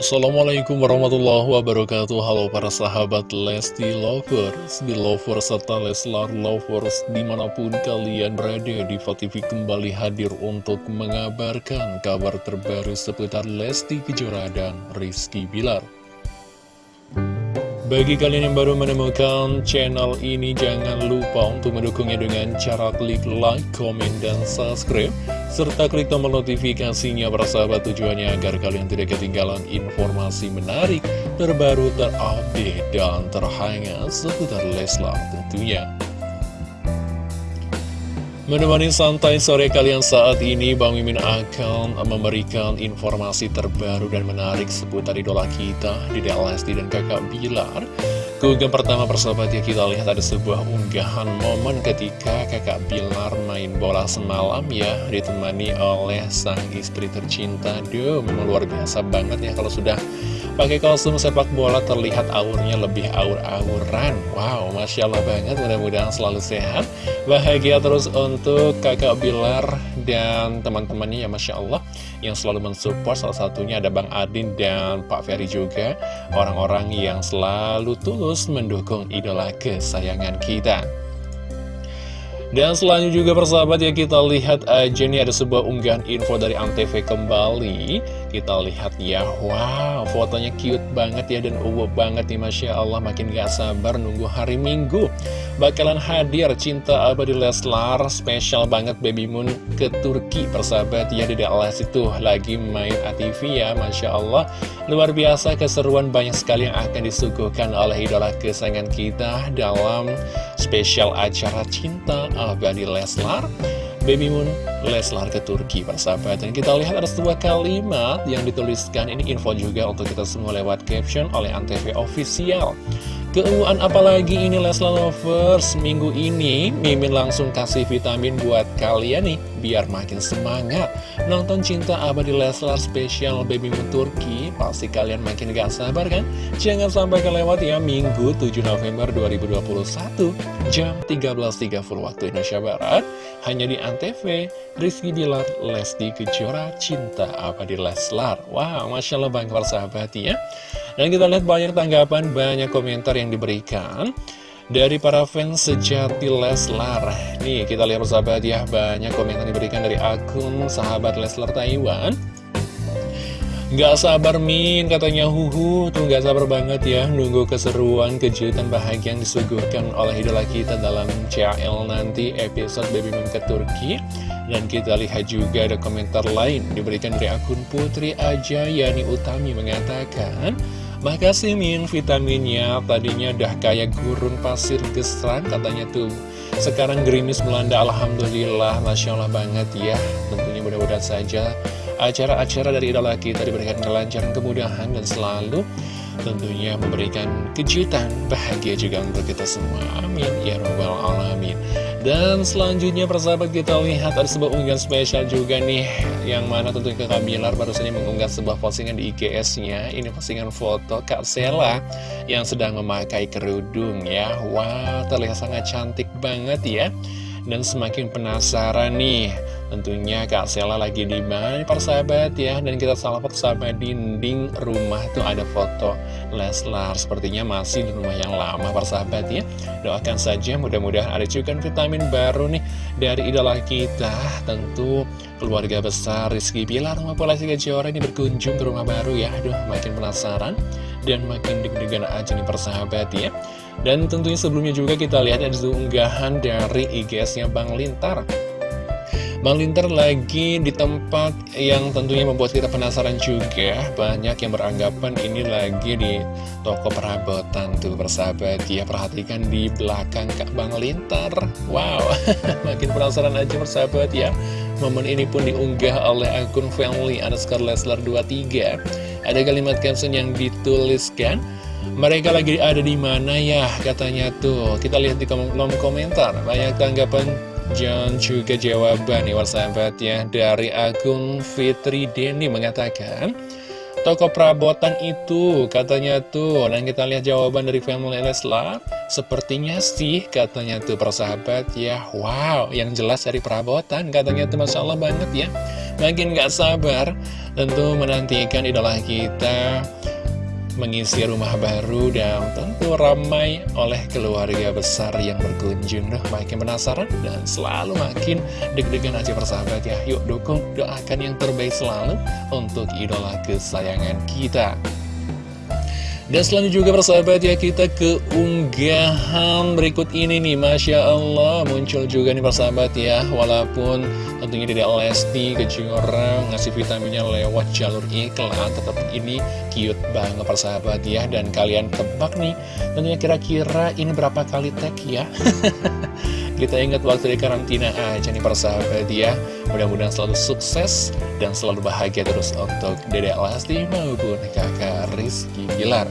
Assalamualaikum warahmatullahi wabarakatuh Halo para sahabat Lesti Lovers Belovers serta Leslar Lovers Di mana pun kalian berada di TV kembali hadir untuk mengabarkan kabar terbaru seputar Lesti Kejora dan Rizky Bilar bagi kalian yang baru menemukan channel ini, jangan lupa untuk mendukungnya dengan cara klik like, comment, dan subscribe. Serta klik tombol notifikasinya sahabat tujuannya agar kalian tidak ketinggalan informasi menarik, terbaru, terupdate, dan terhangat seputar Leslar tentunya. Menemani santai sore kalian saat ini, Bang Mimin akan memberikan informasi terbaru dan menarik seputar idola kita, Dede Lesti dan kakak Bilar. Keunggahan pertama persahabat ya kita lihat ada sebuah unggahan momen ketika kakak Bilar main bola semalam ya ditemani oleh sang istri tercinta. Duh, memang luar biasa banget ya kalau sudah Pakai kostum sepak bola terlihat aurnya lebih aur-auran Wow, Masya Allah banget mudah-mudahan selalu sehat Bahagia terus untuk kakak Bilar dan teman-temannya ya Masya Allah Yang selalu mensupport. Salah satunya ada Bang Adin dan Pak Ferry juga Orang-orang yang selalu tulus mendukung idola kesayangan kita. Dan selanjutnya juga persahabat ya kita lihat aja nih ada sebuah unggahan info dari Antv kembali Kita lihat ya, wow fotonya cute banget ya dan uwo banget nih Masya Allah. Makin gak sabar nunggu hari Minggu. Bakalan hadir cinta abadi Leslar. Spesial banget Baby Moon ke Turki persahabat ya Dede Les itu. Lagi main ATV ya Masya Allah. Luar biasa keseruan banyak sekali yang akan disuguhkan oleh idola kesayangan kita dalam spesial acara cinta abadi Leslar Baby Moon Leslar ke Turki persahabat Dan kita lihat ada sebuah kalimat yang dituliskan. Ini info juga untuk kita semua lewat caption oleh Antv Official Keunguan apalagi ini Leslar Lovers? Minggu ini Mimin langsung kasih vitamin buat kalian nih Biar makin semangat. Nonton Cinta Abadi Leslar spesial Baby Moon Turki. Pasti kalian makin gak sabar kan? Jangan sampai kelewat ya Minggu 7 November 2021 Jam 13.30 waktu Indonesia Barat. Hanya di Antv Rizky Bilar Lesti Kejora Cinta Abadi Leslar. Wow Masya Allah bangga sahabat ya dan kita lihat banyak tanggapan, banyak komentar yang diberikan dari para fans sejati Leslar. Nih, kita lihat persahabat ya, banyak komentar diberikan dari akun sahabat Leslar Taiwan. Gak sabar Min, katanya Huhu, tuh gak sabar banget ya Nunggu keseruan, kejutan, bahagia yang disuguhkan oleh idola kita dalam CL nanti episode Baby Moon ke Turki Dan kita lihat juga ada komentar lain diberikan dari akun Putri Aja Yani Utami mengatakan Makasih Min, vitaminnya tadinya dah kayak gurun pasir gesran katanya tuh. Sekarang gerimis melanda, Alhamdulillah, Masya Allah banget ya. Tentunya mudah-mudahan saja acara-acara dari idola kita diberikan kelancaran, kemudahan, dan selalu tentunya memberikan kejutan bahagia juga untuk kita semua. Amin. Ya robbal alamin. Dan selanjutnya persahabat kita lihat ada sebuah unggahan spesial juga nih Yang mana tentunya Kak Bilar baru saja mengunggah sebuah postingan di IGS-nya Ini postingan foto Kak Sela yang sedang memakai kerudung ya. Wah terlihat sangat cantik banget ya Dan semakin penasaran nih. Tentunya Kak Sela lagi di mana persahabat ya. Dan kita salpok sama dinding rumah tuh ada foto Leslar. Sepertinya masih di rumah yang lama persahabat ya. Doakan saja mudah-mudahan ada cukan vitamin baru nih Dari idola kita. Tentu keluarga besar Rizky Bilar maupun Lesti Kejora ini berkunjung ke rumah baru ya. Aduh makin penasaran dan makin deg-degan aja nih persahabat ya Dan tentunya sebelumnya juga kita lihat ada unggahan dari IGS-nya Bang Lintar. Bang Linter lagi di tempat yang tentunya membuat kita penasaran juga. Banyak yang beranggapan ini lagi di toko perabotan tuh bersahabat Ya perhatikan di belakang Kak Bang Linter Wow, makin penasaran aja bersahabat ya. Momen ini pun diunggah oleh akun family underscore Leslar 23 Ada kalimat caption yang dituliskan mereka lagi ada di mana ya? Katanya tuh. Kita lihat di kolom komentar. Banyak tanggapan dan juga jawaban nih sahabat ya. Dari akun Fitri Denny mengatakan Toko perabotan itu katanya tuh. Dan kita lihat jawaban dari family Leslar Sepertinya sih katanya tuh persahabat ya. Wow yang jelas dari perabotan katanya tuh. Masya Allah banget ya. Makin gak sabar tentu menantikan idola kita mengisi rumah baru dan tentu ramai oleh keluarga besar yang berkunjung. Duh, makin penasaran dan selalu makin deg-degan aja persahabat ya. Yuk dukung, doakan yang terbaik selalu untuk idola kesayangan kita dan selanjutnya juga persahabat ya kita ke unggahan berikut ini nih. Masya Allah muncul juga nih persahabat ya. Walaupun tentunya tidak Lesti Kejora ngasih vitaminnya lewat jalur iklan Tetap ini cute banget persahabat ya. Dan kalian tebak nih tentunya kira-kira ini berapa kali tag ya Kita ingat waktu di karantina aja nih persahabat ya. Mudah-mudahan selalu sukses dan selalu bahagia terus untuk Dedek Lesti maupun kakak Rizky Bilar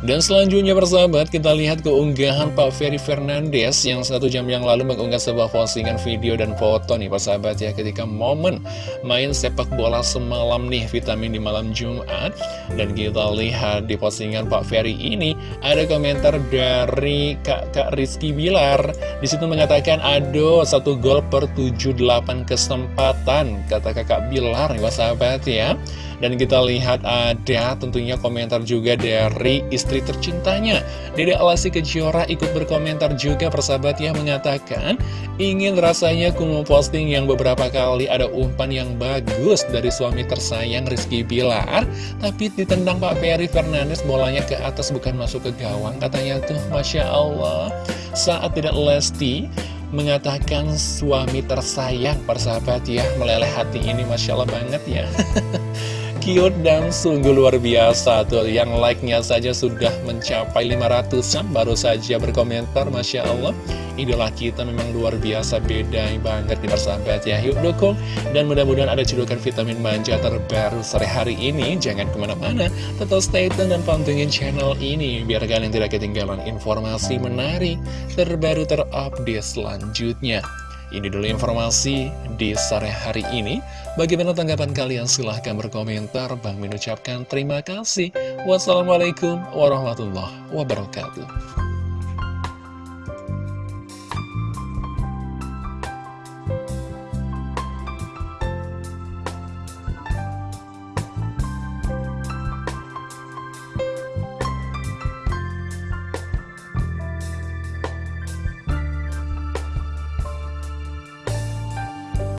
dan selanjutnya persahabat kita lihat keunggahan Pak Ferry Fernandes yang satu jam yang lalu mengunggah sebuah postingan video dan foto nih persahabat ya ketika momen main sepak bola semalam nih vitamin di malam Jumat. Dan kita lihat di postingan Pak Ferry ini ada komentar dari kakak Rizky Bilar. Di situ mengatakan aduh satu gol per 78 kesempatan kata kakak Bilar nih persahabat ya dan kita lihat ada tentunya komentar juga dari istri tercintanya. Dede Alasi Kejora ikut berkomentar juga. Persahabat yang mengatakan Ingin rasanya ku posting yang beberapa kali ada umpan yang bagus dari suami tersayang Rizky Bilar Tapi ditendang Pak Ferry Fernandes bolanya ke atas bukan masuk ke gawang Katanya tuh. Masya Allah. Saat tidak Lesti mengatakan suami tersayang persahabat ya meleleh hati ini Masya Allah banget ya cute dan sungguh luar biasa tuh. Yang like-nya saja sudah mencapai 500an Baru saja berkomentar Masya Allah. Idola kita memang luar biasa beda banget di persahabat ya. Yuk dukung. Dan mudah-mudahan ada cedukan vitamin manja terbaru sore hari ini. Jangan ke mana-mana. Tetap stay tune dan pantengin channel ini Biar kalian tidak ketinggalan informasi menarik Terbaru terupdate selanjutnya ini dulu informasi di sore hari ini. Bagaimana tanggapan kalian? Silahkan berkomentar. Bang mengucapkan terima kasih. Wassalamualaikum warahmatullahi wabarakatuh.